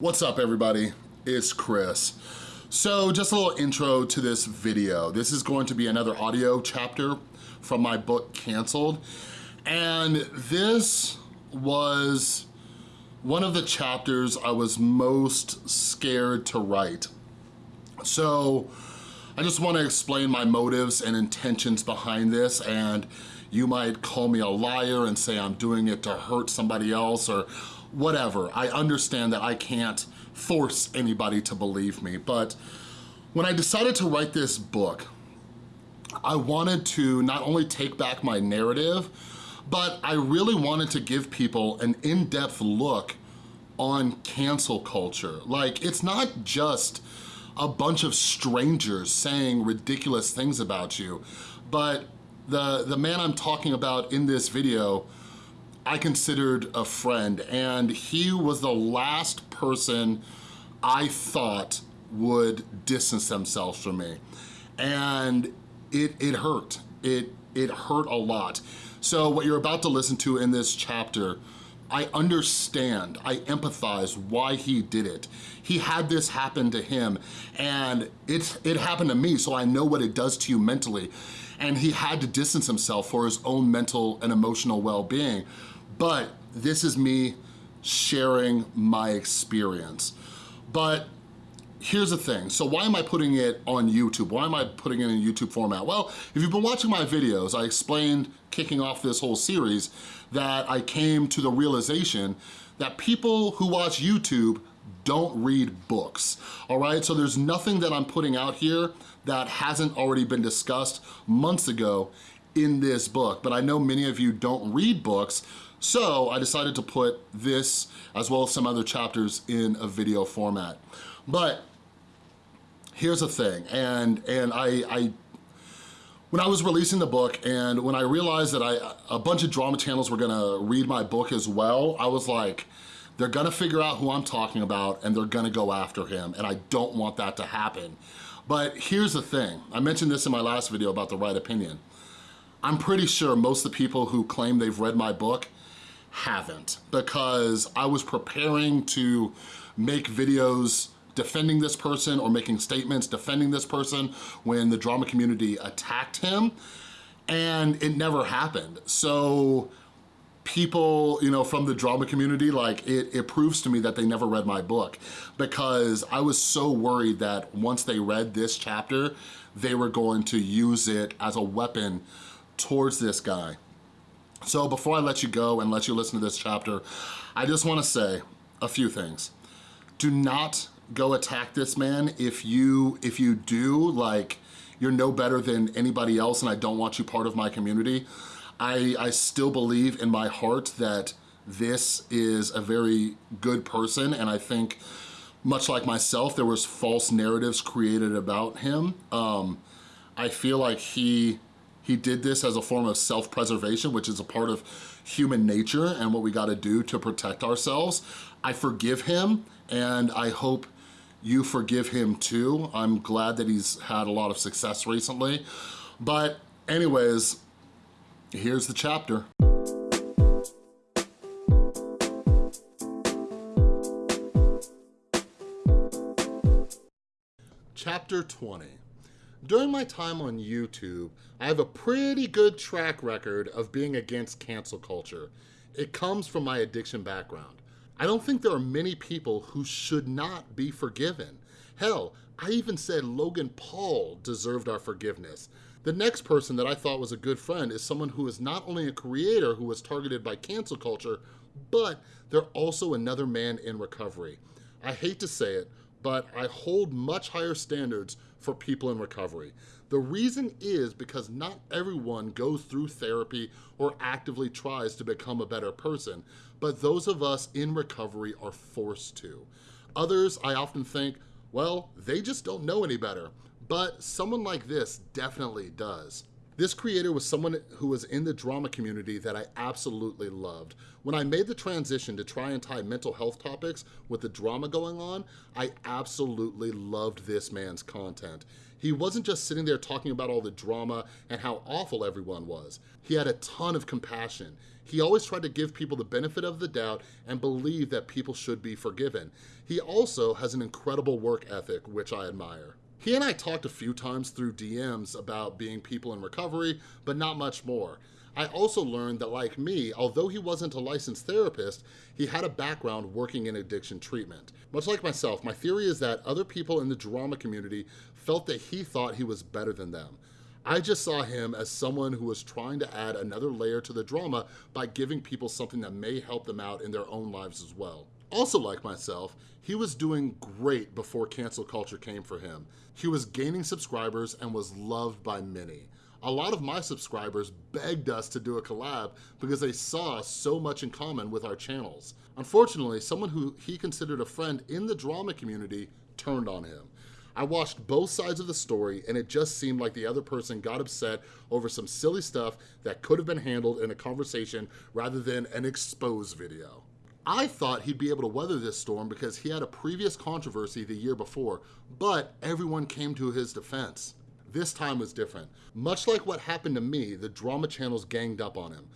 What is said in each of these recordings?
What's up everybody? It's Chris. So just a little intro to this video. This is going to be another audio chapter from my book, Canceled. And this was one of the chapters I was most scared to write. So I just wanna explain my motives and intentions behind this and you might call me a liar and say I'm doing it to hurt somebody else or whatever. I understand that I can't force anybody to believe me, but when I decided to write this book, I wanted to not only take back my narrative, but I really wanted to give people an in-depth look on cancel culture. Like, it's not just a bunch of strangers saying ridiculous things about you, but the, the man I'm talking about in this video I considered a friend and he was the last person I thought would distance themselves from me. And it, it hurt. It, it hurt a lot. So what you're about to listen to in this chapter, I understand, I empathize why he did it. He had this happen to him and it, it happened to me, so I know what it does to you mentally. And he had to distance himself for his own mental and emotional well-being but this is me sharing my experience. But here's the thing, so why am I putting it on YouTube? Why am I putting it in a YouTube format? Well, if you've been watching my videos, I explained kicking off this whole series that I came to the realization that people who watch YouTube don't read books, all right? So there's nothing that I'm putting out here that hasn't already been discussed months ago in this book, but I know many of you don't read books, so I decided to put this as well as some other chapters in a video format. But here's the thing, and, and I, I when I was releasing the book and when I realized that I a bunch of drama channels were gonna read my book as well, I was like, they're gonna figure out who I'm talking about and they're gonna go after him and I don't want that to happen. But here's the thing, I mentioned this in my last video about the right opinion. I'm pretty sure most of the people who claim they've read my book haven't because I was preparing to make videos defending this person or making statements defending this person when the drama community attacked him and it never happened. So people, you know, from the drama community, like it, it proves to me that they never read my book because I was so worried that once they read this chapter, they were going to use it as a weapon towards this guy. So before I let you go and let you listen to this chapter, I just wanna say a few things. Do not go attack this man. If you, if you do, like, you're no better than anybody else and I don't want you part of my community. I, I still believe in my heart that this is a very good person and I think much like myself, there was false narratives created about him. Um, I feel like he he did this as a form of self-preservation, which is a part of human nature and what we gotta do to protect ourselves. I forgive him and I hope you forgive him too. I'm glad that he's had a lot of success recently. But anyways, here's the chapter. Chapter 20. During my time on YouTube, I have a pretty good track record of being against cancel culture. It comes from my addiction background. I don't think there are many people who should not be forgiven. Hell, I even said Logan Paul deserved our forgiveness. The next person that I thought was a good friend is someone who is not only a creator who was targeted by cancel culture, but they're also another man in recovery. I hate to say it, but I hold much higher standards for people in recovery. The reason is because not everyone goes through therapy or actively tries to become a better person, but those of us in recovery are forced to. Others, I often think, well, they just don't know any better, but someone like this definitely does. This creator was someone who was in the drama community that I absolutely loved. When I made the transition to try and tie mental health topics with the drama going on, I absolutely loved this man's content. He wasn't just sitting there talking about all the drama and how awful everyone was. He had a ton of compassion. He always tried to give people the benefit of the doubt and believe that people should be forgiven. He also has an incredible work ethic, which I admire. He and I talked a few times through DMs about being people in recovery, but not much more. I also learned that like me, although he wasn't a licensed therapist, he had a background working in addiction treatment. Much like myself, my theory is that other people in the drama community felt that he thought he was better than them. I just saw him as someone who was trying to add another layer to the drama by giving people something that may help them out in their own lives as well. Also like myself, he was doing great before cancel culture came for him. He was gaining subscribers and was loved by many. A lot of my subscribers begged us to do a collab because they saw so much in common with our channels. Unfortunately, someone who he considered a friend in the drama community turned on him. I watched both sides of the story and it just seemed like the other person got upset over some silly stuff that could have been handled in a conversation rather than an expose video. I thought he'd be able to weather this storm because he had a previous controversy the year before, but everyone came to his defense. This time was different. Much like what happened to me, the drama channels ganged up on him.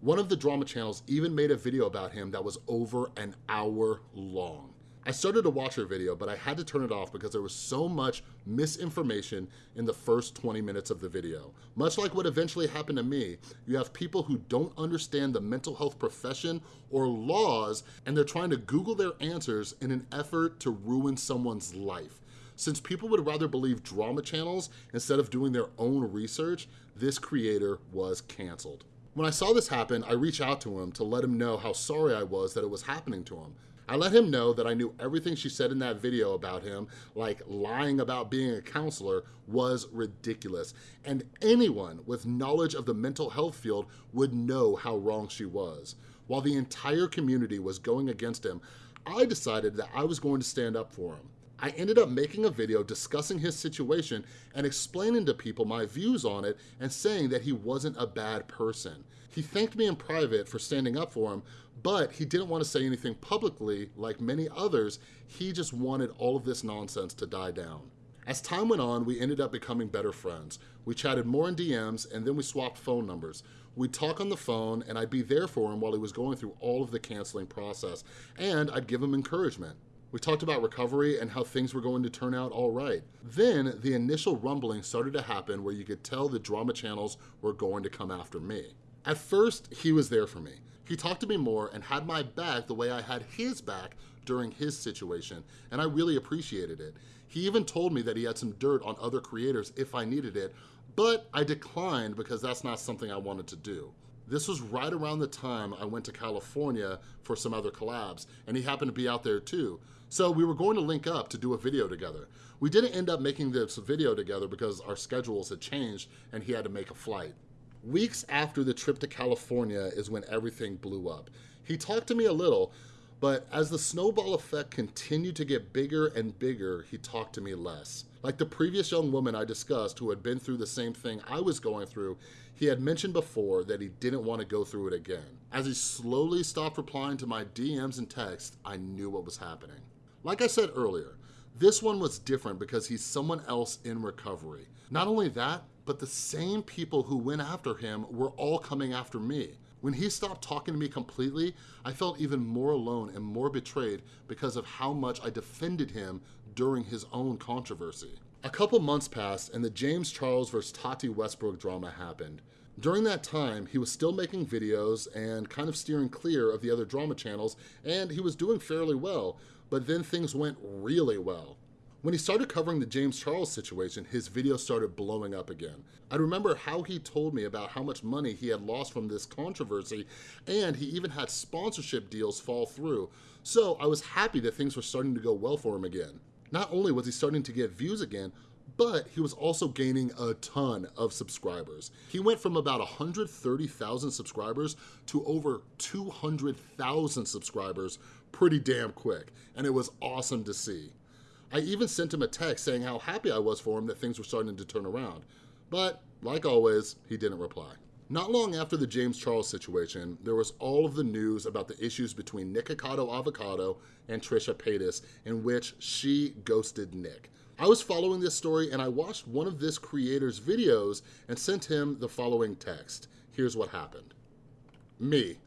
One of the drama channels even made a video about him that was over an hour long. I started to watch her video, but I had to turn it off because there was so much misinformation in the first 20 minutes of the video. Much like what eventually happened to me, you have people who don't understand the mental health profession or laws, and they're trying to Google their answers in an effort to ruin someone's life. Since people would rather believe drama channels instead of doing their own research, this creator was canceled. When I saw this happen, I reached out to him to let him know how sorry I was that it was happening to him. I let him know that I knew everything she said in that video about him, like lying about being a counselor, was ridiculous. And anyone with knowledge of the mental health field would know how wrong she was. While the entire community was going against him, I decided that I was going to stand up for him. I ended up making a video discussing his situation and explaining to people my views on it and saying that he wasn't a bad person. He thanked me in private for standing up for him, but he didn't want to say anything publicly like many others. He just wanted all of this nonsense to die down. As time went on, we ended up becoming better friends. We chatted more in DMs and then we swapped phone numbers. We'd talk on the phone and I'd be there for him while he was going through all of the canceling process and I'd give him encouragement. We talked about recovery and how things were going to turn out all right. Then the initial rumbling started to happen where you could tell the drama channels were going to come after me. At first, he was there for me. He talked to me more and had my back the way I had his back during his situation, and I really appreciated it. He even told me that he had some dirt on other creators if I needed it, but I declined because that's not something I wanted to do. This was right around the time I went to California for some other collabs, and he happened to be out there too. So we were going to link up to do a video together. We didn't end up making this video together because our schedules had changed and he had to make a flight. Weeks after the trip to California is when everything blew up. He talked to me a little, but as the snowball effect continued to get bigger and bigger, he talked to me less. Like the previous young woman I discussed who had been through the same thing I was going through, he had mentioned before that he didn't want to go through it again. As he slowly stopped replying to my DMs and texts, I knew what was happening. Like I said earlier, this one was different because he's someone else in recovery. Not only that, but the same people who went after him were all coming after me. When he stopped talking to me completely, I felt even more alone and more betrayed because of how much I defended him during his own controversy. A couple months passed and the James Charles vs. Tati Westbrook drama happened. During that time, he was still making videos and kind of steering clear of the other drama channels, and he was doing fairly well, but then things went really well. When he started covering the James Charles situation, his videos started blowing up again. I remember how he told me about how much money he had lost from this controversy, and he even had sponsorship deals fall through. So I was happy that things were starting to go well for him again. Not only was he starting to get views again, but he was also gaining a ton of subscribers. He went from about 130,000 subscribers to over 200,000 subscribers pretty damn quick, and it was awesome to see. I even sent him a text saying how happy I was for him that things were starting to turn around. But, like always, he didn't reply. Not long after the James Charles situation, there was all of the news about the issues between Nikocado Avocado and Trisha Paytas in which she ghosted Nick. I was following this story and I watched one of this creator's videos and sent him the following text. Here's what happened. Me.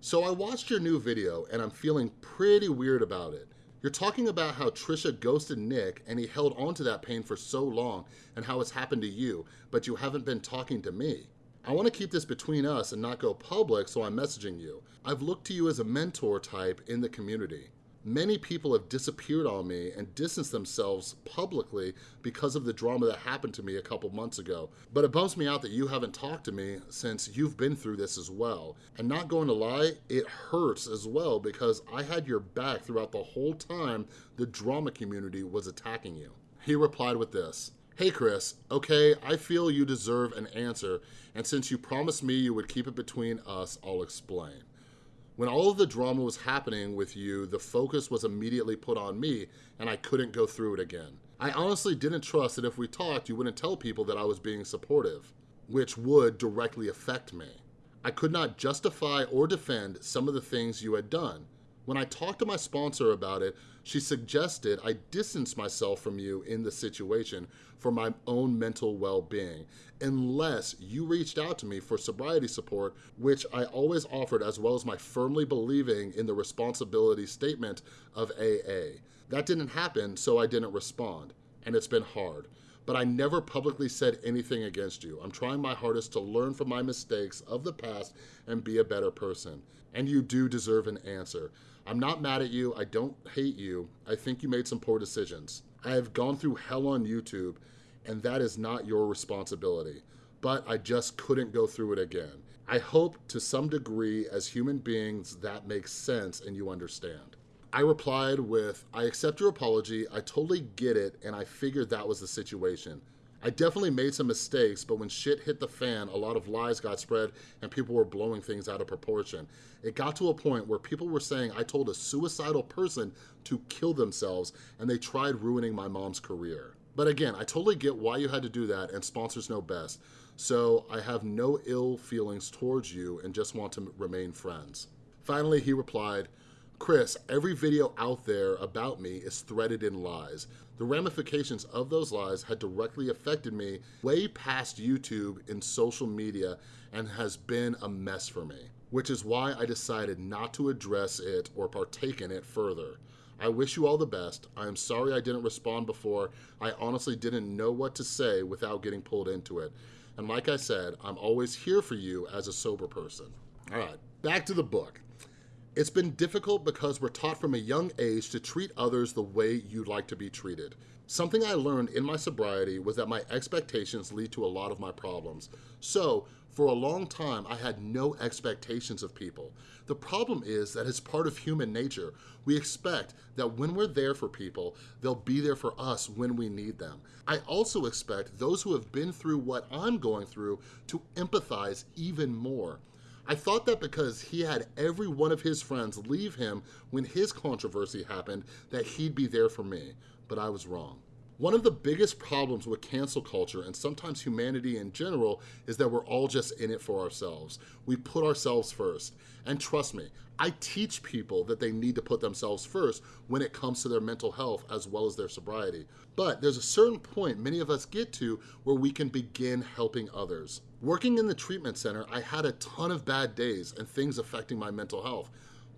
So I watched your new video and I'm feeling pretty weird about it. You're talking about how Trisha ghosted Nick and he held on to that pain for so long and how it's happened to you, but you haven't been talking to me. I wanna keep this between us and not go public, so I'm messaging you. I've looked to you as a mentor type in the community. Many people have disappeared on me and distanced themselves publicly because of the drama that happened to me a couple months ago. But it bums me out that you haven't talked to me since you've been through this as well. And not going to lie, it hurts as well because I had your back throughout the whole time the drama community was attacking you. He replied with this, Hey Chris, okay, I feel you deserve an answer, and since you promised me you would keep it between us, I'll explain. When all of the drama was happening with you, the focus was immediately put on me and I couldn't go through it again. I honestly didn't trust that if we talked, you wouldn't tell people that I was being supportive, which would directly affect me. I could not justify or defend some of the things you had done. When I talked to my sponsor about it, she suggested I distance myself from you in the situation for my own mental well-being, unless you reached out to me for sobriety support, which I always offered as well as my firmly believing in the responsibility statement of AA. That didn't happen, so I didn't respond, and it's been hard but I never publicly said anything against you. I'm trying my hardest to learn from my mistakes of the past and be a better person. And you do deserve an answer. I'm not mad at you, I don't hate you. I think you made some poor decisions. I have gone through hell on YouTube and that is not your responsibility, but I just couldn't go through it again. I hope to some degree as human beings that makes sense and you understand. I replied with, I accept your apology, I totally get it, and I figured that was the situation. I definitely made some mistakes, but when shit hit the fan, a lot of lies got spread and people were blowing things out of proportion. It got to a point where people were saying I told a suicidal person to kill themselves and they tried ruining my mom's career. But again, I totally get why you had to do that and sponsors know best. So I have no ill feelings towards you and just want to remain friends. Finally, he replied, Chris, every video out there about me is threaded in lies. The ramifications of those lies had directly affected me way past YouTube and social media and has been a mess for me, which is why I decided not to address it or partake in it further. I wish you all the best. I am sorry I didn't respond before. I honestly didn't know what to say without getting pulled into it. And like I said, I'm always here for you as a sober person. All right, back to the book. It's been difficult because we're taught from a young age to treat others the way you'd like to be treated. Something I learned in my sobriety was that my expectations lead to a lot of my problems. So, for a long time, I had no expectations of people. The problem is that it's part of human nature. We expect that when we're there for people, they'll be there for us when we need them. I also expect those who have been through what I'm going through to empathize even more. I thought that because he had every one of his friends leave him when his controversy happened, that he'd be there for me, but I was wrong. One of the biggest problems with cancel culture and sometimes humanity in general is that we're all just in it for ourselves. We put ourselves first. And trust me, I teach people that they need to put themselves first when it comes to their mental health as well as their sobriety. But there's a certain point many of us get to where we can begin helping others. Working in the treatment center, I had a ton of bad days and things affecting my mental health.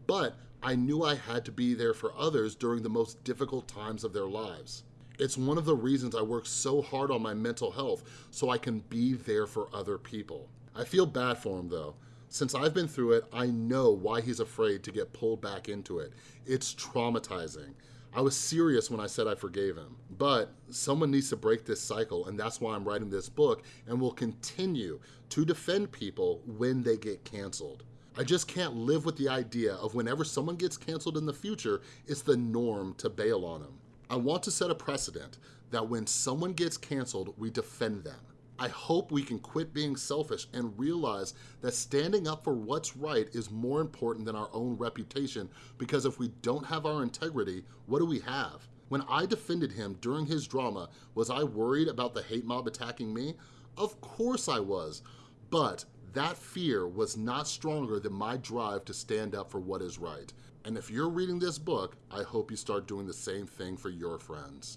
But I knew I had to be there for others during the most difficult times of their lives. It's one of the reasons I work so hard on my mental health so I can be there for other people. I feel bad for him though. Since I've been through it, I know why he's afraid to get pulled back into it. It's traumatizing. I was serious when I said I forgave him, but someone needs to break this cycle and that's why I'm writing this book and will continue to defend people when they get canceled. I just can't live with the idea of whenever someone gets canceled in the future, it's the norm to bail on them. I want to set a precedent that when someone gets canceled, we defend them. I hope we can quit being selfish and realize that standing up for what's right is more important than our own reputation because if we don't have our integrity, what do we have? When I defended him during his drama, was I worried about the hate mob attacking me? Of course I was, but that fear was not stronger than my drive to stand up for what is right. And if you're reading this book, I hope you start doing the same thing for your friends.